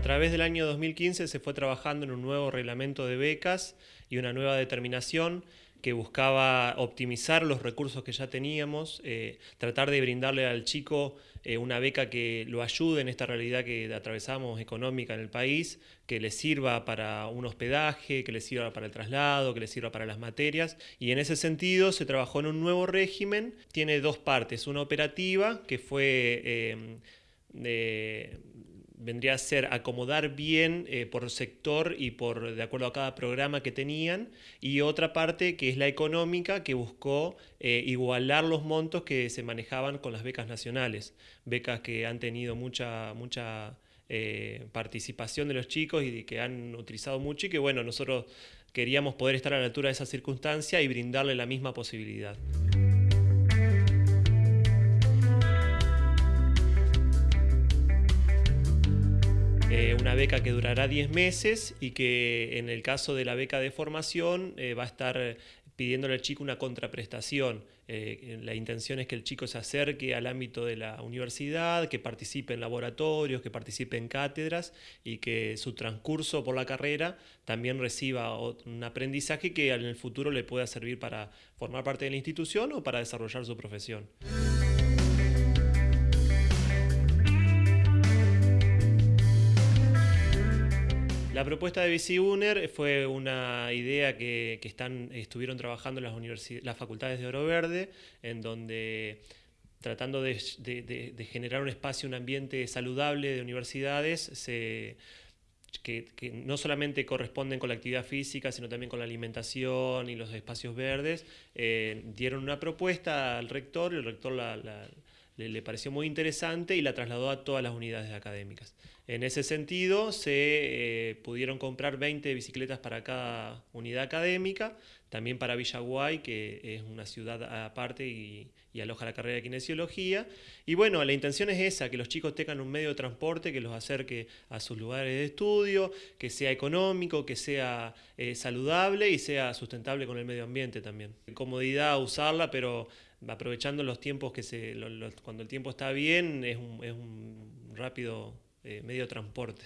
través del año 2015 se fue trabajando en un nuevo reglamento de becas y una nueva determinación que buscaba optimizar los recursos que ya teníamos, eh, tratar de brindarle al chico eh, una beca que lo ayude en esta realidad que atravesamos económica en el país, que le sirva para un hospedaje, que le sirva para el traslado, que le sirva para las materias. Y en ese sentido se trabajó en un nuevo régimen, tiene dos partes, una operativa que fue... Eh, de, vendría a ser acomodar bien eh, por sector y por de acuerdo a cada programa que tenían, y otra parte que es la económica, que buscó eh, igualar los montos que se manejaban con las becas nacionales, becas que han tenido mucha, mucha eh, participación de los chicos y que han utilizado mucho y que bueno, nosotros queríamos poder estar a la altura de esa circunstancia y brindarle la misma posibilidad. Una beca que durará 10 meses y que en el caso de la beca de formación eh, va a estar pidiéndole al chico una contraprestación. Eh, la intención es que el chico se acerque al ámbito de la universidad, que participe en laboratorios, que participe en cátedras y que su transcurso por la carrera también reciba un aprendizaje que en el futuro le pueda servir para formar parte de la institución o para desarrollar su profesión. La propuesta de BiciUner fue una idea que, estuvieron trabajando las, las facultades de Oro Verde, en donde tratando de, generar un espacio, un ambiente saludable de universidades, que, no solamente corresponden con la actividad física, sino también con la alimentación y los espacios verdes, eh, dieron una propuesta al rector y el rector la le, pareció muy interesante y la trasladó a todas las unidades académicas. En ese sentido, se eh, pudieron comprar 20 bicicletas para cada unidad académica, también para Villaguay, que es una ciudad aparte y, aloja la carrera de kinesiología. Y bueno, la intención es esa, que los chicos tengan un medio de transporte que los acerque a sus lugares de estudio, que sea económico, que sea eh, saludable y sea sustentable con el medio ambiente también. Comodidad usarla, pero aprovechando los tiempos que se, cuando el tiempo está bien, es un, rápido eh, medio de transporte.